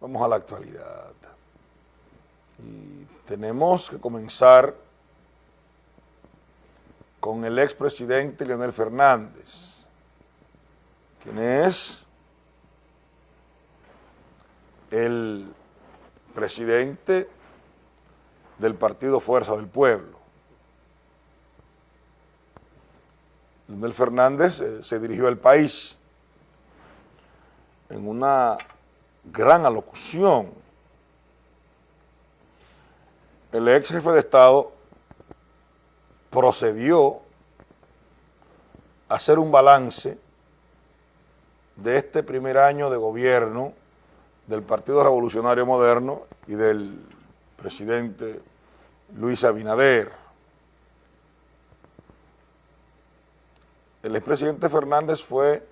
Vamos a la actualidad. Y tenemos que comenzar con el expresidente Leonel Fernández, quien es el presidente del Partido Fuerza del Pueblo. Leonel Fernández eh, se dirigió al país en una gran alocución. El ex jefe de Estado procedió a hacer un balance de este primer año de gobierno del Partido Revolucionario Moderno y del presidente Luis Abinader. El expresidente Fernández fue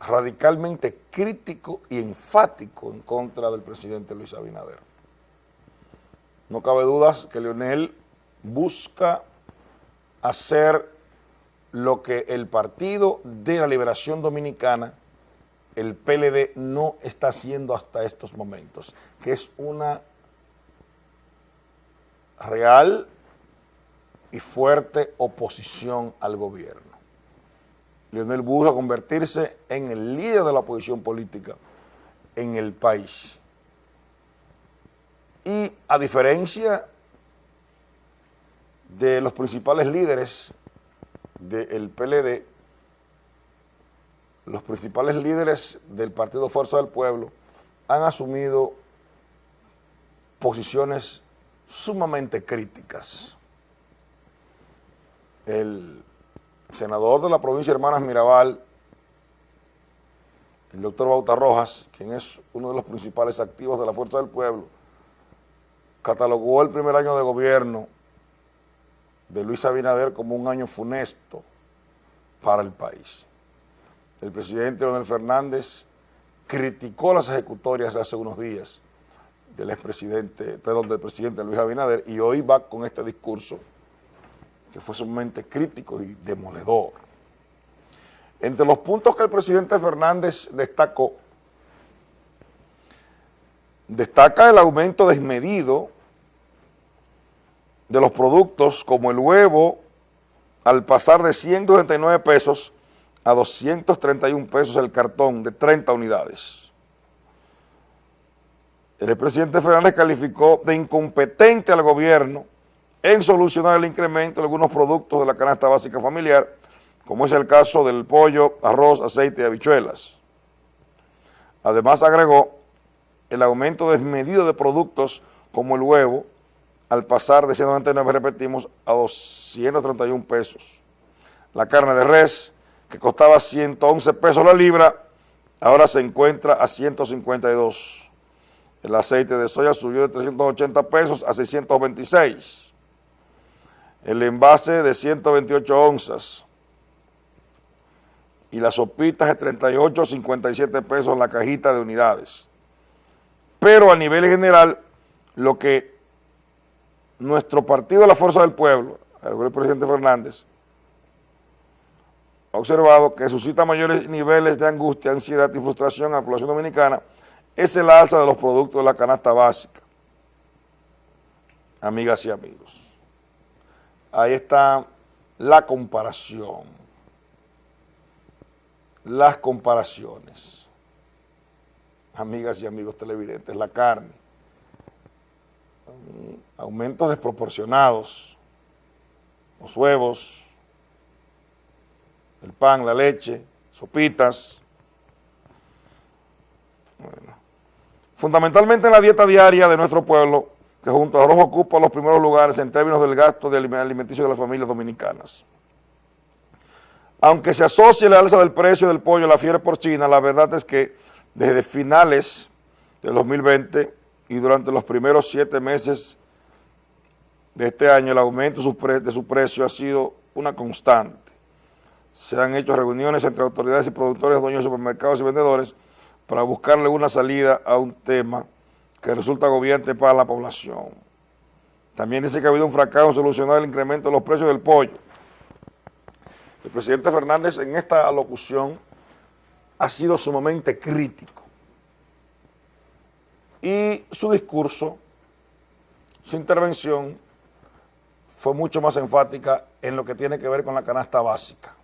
radicalmente crítico y enfático en contra del presidente Luis Abinader. No cabe dudas que Leonel busca hacer lo que el Partido de la Liberación Dominicana, el PLD, no está haciendo hasta estos momentos, que es una real y fuerte oposición al gobierno. Leonel busca convertirse en el líder de la oposición política en el país. Y a diferencia de los principales líderes del PLD, los principales líderes del Partido Fuerza del Pueblo han asumido posiciones sumamente críticas. El senador de la provincia de Hermanas Mirabal, el doctor Bauta Rojas, quien es uno de los principales activos de la Fuerza del Pueblo, catalogó el primer año de gobierno de Luis Abinader como un año funesto para el país. El presidente Leonel Fernández criticó las ejecutorias hace unos días del expresidente, perdón, del presidente Luis Abinader y hoy va con este discurso que fue sumamente crítico y demoledor. Entre los puntos que el presidente Fernández destacó, destaca el aumento desmedido de los productos como el huevo al pasar de 129 pesos a 231 pesos el cartón de 30 unidades. El presidente Fernández calificó de incompetente al gobierno en solucionar el incremento de algunos productos de la canasta básica familiar, como es el caso del pollo, arroz, aceite y habichuelas. Además agregó el aumento desmedido de productos como el huevo, al pasar de 199, repetimos, a 231 pesos. La carne de res, que costaba 111 pesos la libra, ahora se encuentra a 152. El aceite de soya subió de 380 pesos a 626 el envase de 128 onzas y las sopitas de 38 57 pesos la cajita de unidades. Pero a nivel general, lo que nuestro partido la Fuerza del Pueblo, el presidente Fernández, ha observado que suscita mayores niveles de angustia, ansiedad y frustración a la población dominicana es el alza de los productos de la canasta básica. Amigas y amigos. Ahí está la comparación, las comparaciones. Amigas y amigos televidentes, la carne, aumentos desproporcionados, los huevos, el pan, la leche, sopitas. Fundamentalmente en la dieta diaria de nuestro pueblo, que junto a arroz ocupa los primeros lugares en términos del gasto de alimenticio de las familias dominicanas. Aunque se asocie la alza del precio del pollo a la fiebre porcina, la verdad es que desde finales del 2020 y durante los primeros siete meses de este año, el aumento de su precio ha sido una constante. Se han hecho reuniones entre autoridades y productores, dueños de supermercados y vendedores para buscarle una salida a un tema que resulta agobiante para la población. También dice que ha habido un fracaso en solucionar el incremento de los precios del pollo. El presidente Fernández en esta alocución ha sido sumamente crítico. y su discurso, su intervención fue mucho más enfática en lo que tiene que ver con la canasta básica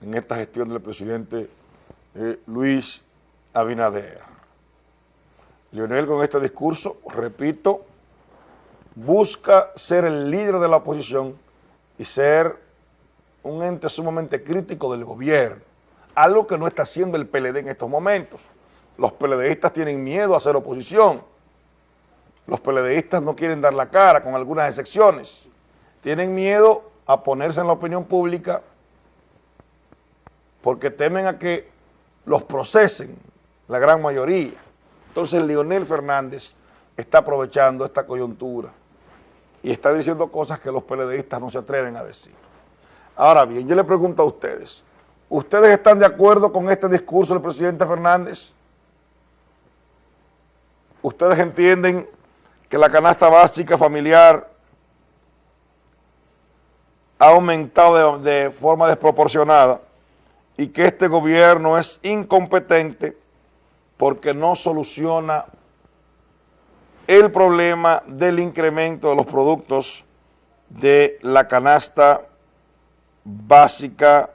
en esta gestión del presidente eh, Luis Abinader. Leonel con este discurso, repito, busca ser el líder de la oposición y ser un ente sumamente crítico del gobierno, algo que no está haciendo el PLD en estos momentos. Los PLDistas tienen miedo a hacer oposición, los PLDistas no quieren dar la cara, con algunas excepciones, tienen miedo a ponerse en la opinión pública porque temen a que los procesen, la gran mayoría. Entonces Leonel Fernández está aprovechando esta coyuntura y está diciendo cosas que los PLDistas no se atreven a decir. Ahora bien, yo le pregunto a ustedes, ¿ustedes están de acuerdo con este discurso del presidente Fernández? ¿Ustedes entienden que la canasta básica familiar ha aumentado de, de forma desproporcionada y que este gobierno es incompetente porque no soluciona el problema del incremento de los productos de la canasta básica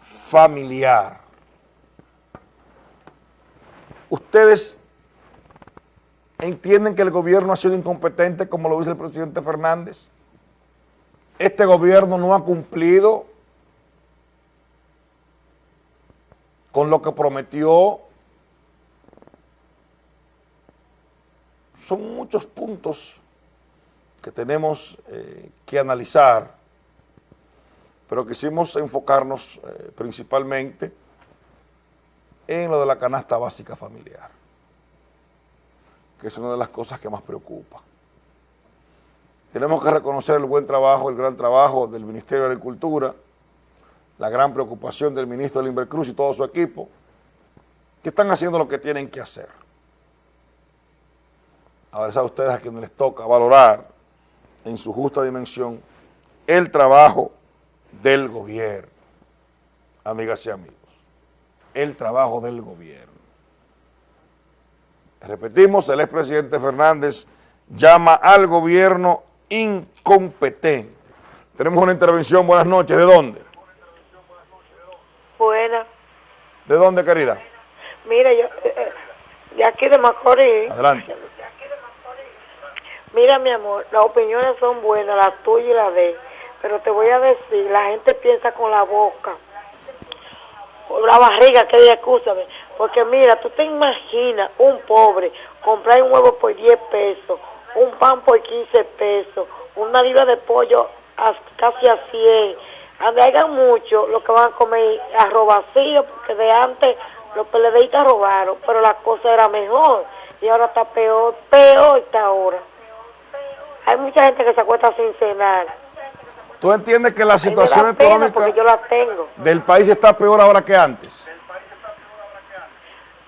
familiar. ¿Ustedes entienden que el gobierno ha sido incompetente como lo dice el presidente Fernández? Este gobierno no ha cumplido con lo que prometió. Son muchos puntos que tenemos eh, que analizar, pero quisimos enfocarnos eh, principalmente en lo de la canasta básica familiar, que es una de las cosas que más preocupa. Tenemos que reconocer el buen trabajo, el gran trabajo del Ministerio de Agricultura, la gran preocupación del ministro de Invercruz y todo su equipo, que están haciendo lo que tienen que hacer. Ahora es a ustedes a quienes les toca valorar en su justa dimensión el trabajo del gobierno, amigas y amigos, el trabajo del gobierno. Repetimos, el expresidente Fernández llama al gobierno incompetente. Tenemos una intervención, buenas noches, ¿de dónde? ¿De dónde, querida? Mira, yo, eh, eh, de aquí de Macorís. Adelante. Mira, mi amor, las opiniones son buenas, la tuya y la de él, pero te voy a decir, la gente piensa con la boca, o la barriga, que escúchame, porque mira, tú te imaginas un pobre comprar un huevo por 10 pesos, un pan por 15 pesos, una libra de pollo a, casi a 100, haya mucho, lo que van a comer arroz vacío, porque de antes los PLDistas robaron, pero la cosa era mejor, y ahora está peor, peor está ahora. Hay mucha gente que se acuesta sin cenar. ¿Tú entiendes que la situación económica yo la tengo. del país está peor ahora que antes?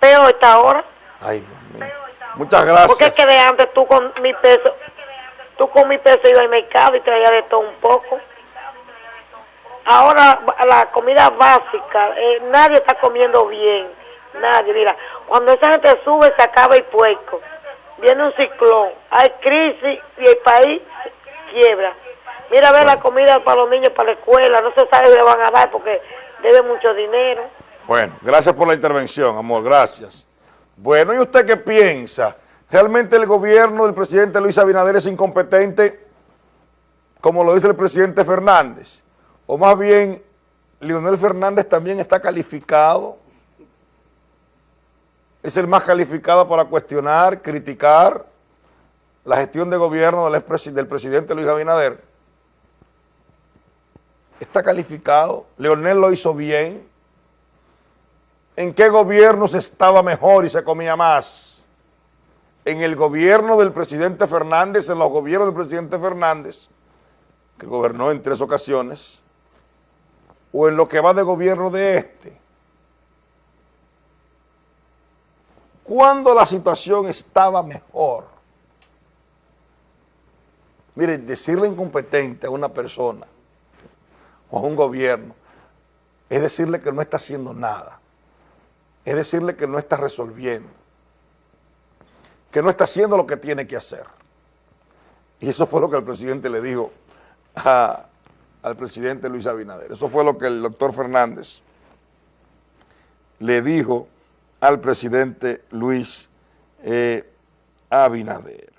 Peor está ahora. Ay, Dios mío. Muchas gracias. Porque es que de antes tú con mi peso, tú con mi peso ibas al mercado y traías de todo un poco. Ahora la comida básica, eh, nadie está comiendo bien, nadie. Mira, cuando esa gente sube se acaba el puerco, viene un ciclón, hay crisis y el país quiebra. Mira, a ver la comida para los niños, para la escuela, no se sabe si le van a dar porque debe mucho dinero. Bueno, gracias por la intervención, amor, gracias. Bueno, ¿y usted qué piensa? ¿Realmente el gobierno del presidente Luis Abinader es incompetente, como lo dice el presidente Fernández? O más bien Leonel Fernández también está calificado, es el más calificado para cuestionar, criticar la gestión de gobierno del, presidente Luis Abinader. Está calificado, Leonel lo hizo bien. ¿En qué gobierno se estaba mejor y se comía más? En el gobierno del presidente Fernández, en los gobiernos del presidente Fernández, que gobernó en tres ocasiones, o en lo que va de gobierno de este. Cuando la situación estaba mejor. Mire, decirle incompetente a una persona o a un gobierno es decirle que no está haciendo nada. es decirle que no está resolviendo, que no está haciendo lo que tiene que hacer. Y eso fue lo que el presidente le dijo al presidente Luis Abinader. Eso fue lo que el doctor Fernández le dijo al presidente Luis eh, Abinader.